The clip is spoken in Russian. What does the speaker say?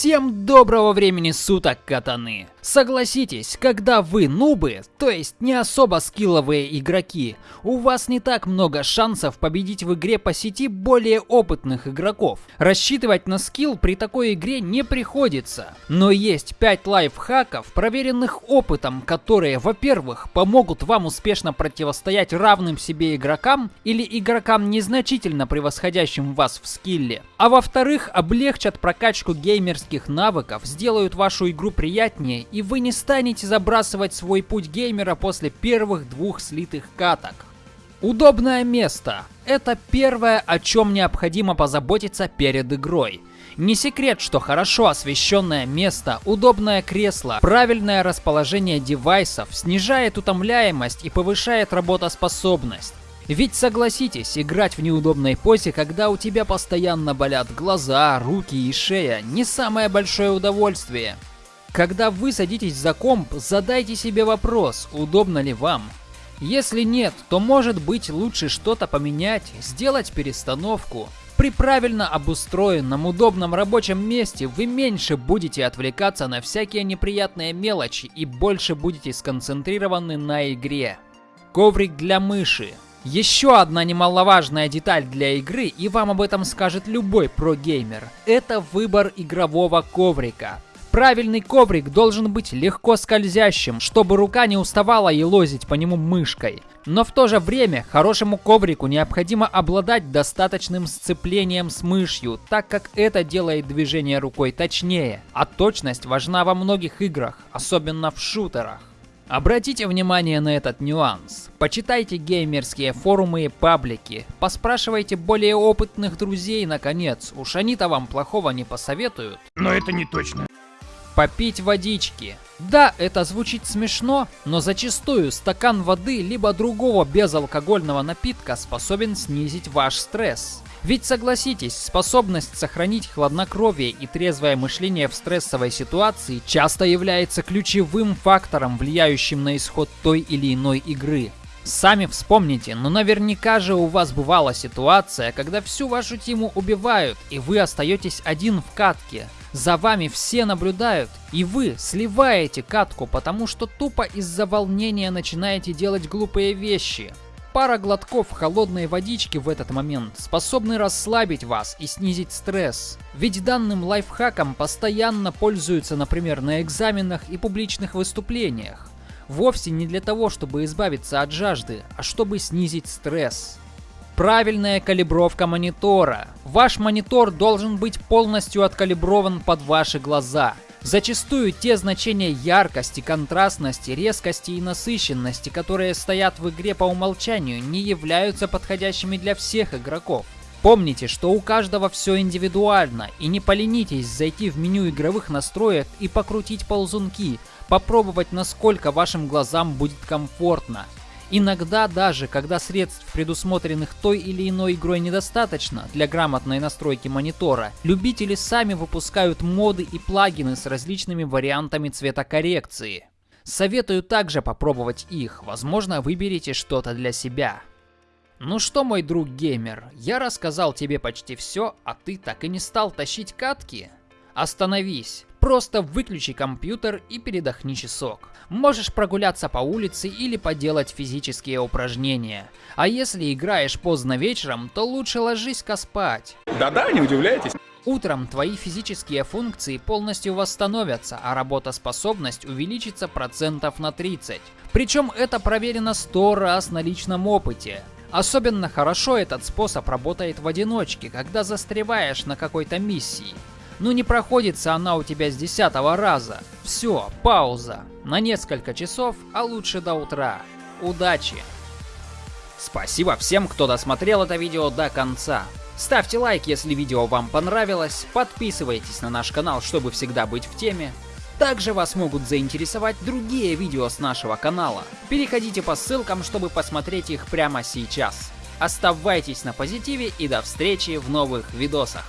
Всем доброго времени суток, катаны! Согласитесь, когда вы нубы, то есть не особо скилловые игроки, у вас не так много шансов победить в игре по сети более опытных игроков. Рассчитывать на скилл при такой игре не приходится. Но есть 5 лайфхаков, проверенных опытом, которые, во-первых, помогут вам успешно противостоять равным себе игрокам или игрокам незначительно превосходящим вас в скилле, а во-вторых, облегчат прокачку геймерских навыков, сделают вашу игру приятнее и вы не станете забрасывать свой путь геймера после первых двух слитых каток. Удобное место. Это первое, о чем необходимо позаботиться перед игрой. Не секрет, что хорошо освещенное место, удобное кресло, правильное расположение девайсов снижает утомляемость и повышает работоспособность. Ведь согласитесь, играть в неудобной позе, когда у тебя постоянно болят глаза, руки и шея, не самое большое удовольствие. Когда вы садитесь за комп, задайте себе вопрос, удобно ли вам. Если нет, то может быть лучше что-то поменять, сделать перестановку. При правильно обустроенном удобном рабочем месте вы меньше будете отвлекаться на всякие неприятные мелочи и больше будете сконцентрированы на игре. Коврик для мыши. Еще одна немаловажная деталь для игры, и вам об этом скажет любой про-геймер, это выбор игрового коврика. Правильный коврик должен быть легко скользящим, чтобы рука не уставала елозить по нему мышкой. Но в то же время хорошему коврику необходимо обладать достаточным сцеплением с мышью, так как это делает движение рукой точнее, а точность важна во многих играх, особенно в шутерах. Обратите внимание на этот нюанс. Почитайте геймерские форумы и паблики. Поспрашивайте более опытных друзей, наконец. Уж они-то вам плохого не посоветуют. Но это не точно попить водички. Да, это звучит смешно, но зачастую стакан воды либо другого безалкогольного напитка способен снизить ваш стресс. Ведь согласитесь, способность сохранить хладнокровие и трезвое мышление в стрессовой ситуации часто является ключевым фактором, влияющим на исход той или иной игры. Сами вспомните, но наверняка же у вас бывала ситуация, когда всю вашу тиму убивают, и вы остаетесь один в катке. За вами все наблюдают, и вы сливаете катку, потому что тупо из-за волнения начинаете делать глупые вещи. Пара глотков холодной водички в этот момент способны расслабить вас и снизить стресс. Ведь данным лайфхаком постоянно пользуются, например, на экзаменах и публичных выступлениях. Вовсе не для того, чтобы избавиться от жажды, а чтобы снизить стресс. Правильная калибровка монитора. Ваш монитор должен быть полностью откалиброван под ваши глаза. Зачастую те значения яркости, контрастности, резкости и насыщенности, которые стоят в игре по умолчанию, не являются подходящими для всех игроков. Помните, что у каждого все индивидуально, и не поленитесь зайти в меню игровых настроек и покрутить ползунки, попробовать насколько вашим глазам будет комфортно. Иногда даже, когда средств, предусмотренных той или иной игрой недостаточно для грамотной настройки монитора, любители сами выпускают моды и плагины с различными вариантами цветокоррекции. Советую также попробовать их, возможно выберете что-то для себя. Ну что, мой друг геймер, я рассказал тебе почти все, а ты так и не стал тащить катки? Остановись, просто выключи компьютер и передохни часок. Можешь прогуляться по улице или поделать физические упражнения. А если играешь поздно вечером, то лучше ложись-ка спать. Да-да, не удивляйтесь. Утром твои физические функции полностью восстановятся, а работоспособность увеличится процентов на 30. Причем это проверено 100 раз на личном опыте. Особенно хорошо этот способ работает в одиночке, когда застреваешь на какой-то миссии. Ну не проходится она у тебя с десятого раза. Все, пауза. На несколько часов, а лучше до утра. Удачи! Спасибо всем, кто досмотрел это видео до конца. Ставьте лайк, если видео вам понравилось, подписывайтесь на наш канал, чтобы всегда быть в теме. Также вас могут заинтересовать другие видео с нашего канала. Переходите по ссылкам, чтобы посмотреть их прямо сейчас. Оставайтесь на позитиве и до встречи в новых видосах.